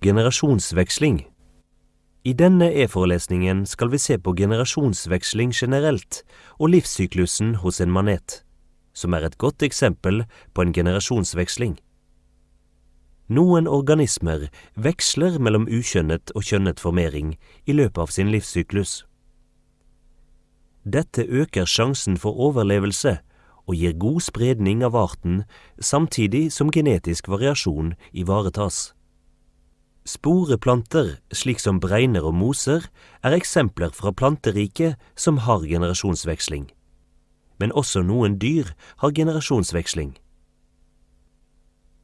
Generasjonsveksling I denne e-forelesningen skal vi se på generasjonsveksling generelt og livssyklusen hos en manet, som er et godt eksempel på en generasjonsveksling. Noen organismer veksler mellom ukjønnet og kjønnet formering i løpet av sin livssyklus. Dette øker sjansen for overlevelse og gir god spredning av arten, samtidig som genetisk variasjon ivaretas. Sporeplanter, slik som bregner og moser, er eksempler fra planteriket som har generasjonsveksling. Men også noen dyr har generasjonsveksling.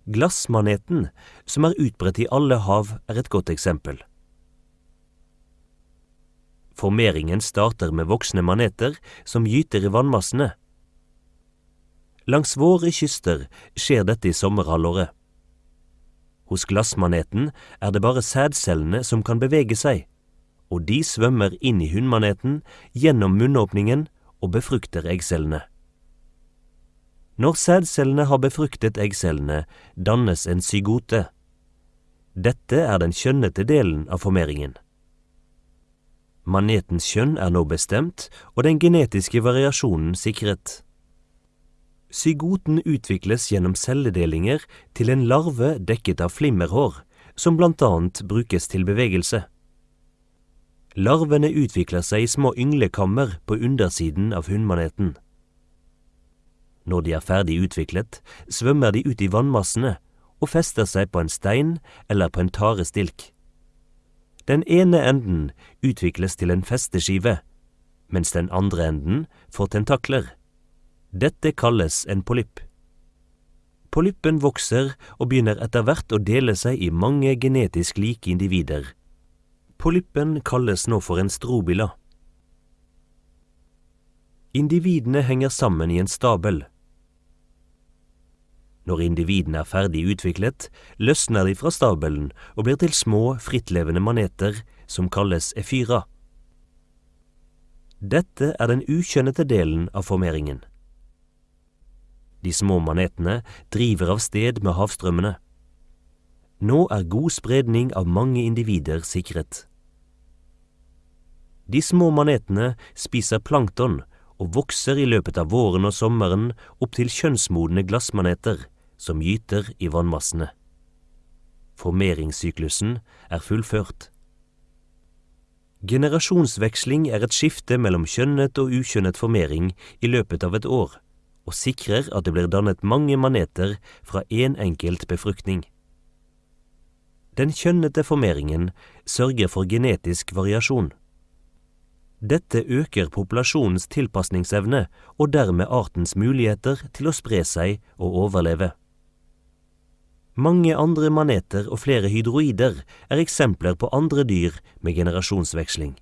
Glassmaneten, som er utbredt i alle hav, er et godt eksempel. Formeringen starter med voksne maneter som gyter i vannmassene. Langs våre kyster skjer dette i sommerhalvåret. Hos glassmaneten er det bare sædcellene som kan bevege seg, og de svømmer inn i hunnmaneten gjennom munnåpningen og befrukter eggcellene. Når sædcellene har befruktet eggcellene, dannes en zygote. Dette er den kjønnete delen av formeringen. Manetens kjønn er nå bestemt, og den genetiske variasjonen sikret. Zygoten utvikles gjennom celledelinger til en larve dekket av flimmerhår, som blant annet brukes til bevegelse. Larvene utvikler seg i små ynglekammer på undersiden av hunnmaneten. Når de er ferdig utviklet, svømmer de ut i vannmassene og fester seg på en stein eller på en tarestilk. Den ene enden utvikles til en festeskive, mens den andre enden får tentakler. Dette kalles en polypp. Polyppen vokser og begynner etter hvert å dele seg i mange genetisk like individer. Polyppen kalles nå for en strobila. Individene henger sammen i en stabel. Når individene er ferdig utviklet, løsner de fra stabelen og blir til små, frittlevende maneter som kalles efyra. Dette er den ukjønnete delen av formeringen. De små manetene driver av sted med havstrømmene. Nå er god spredning av mange individer sikret. De små manetene spiser plankton og vokser i løpet av våren og sommeren opp til kjønnsmodne glassmaneter som gyter i vannmassene. Formeringssyklusen er fullført. Generasjonsveksling er et skifte mellom kjønnet og ukjønnet formering i løpet av et år og sikrer at det blir dannet mange maneter fra én en enkelt befruktning. Den kjønnete formeringen sørger for genetisk variasjon. Dette øker populasjonens tilpasningsevne og dermed artens muligheter til å spre seg og overleve. Mange andre maneter og flere hydroider er eksempler på andre dyr med generasjonsveksling.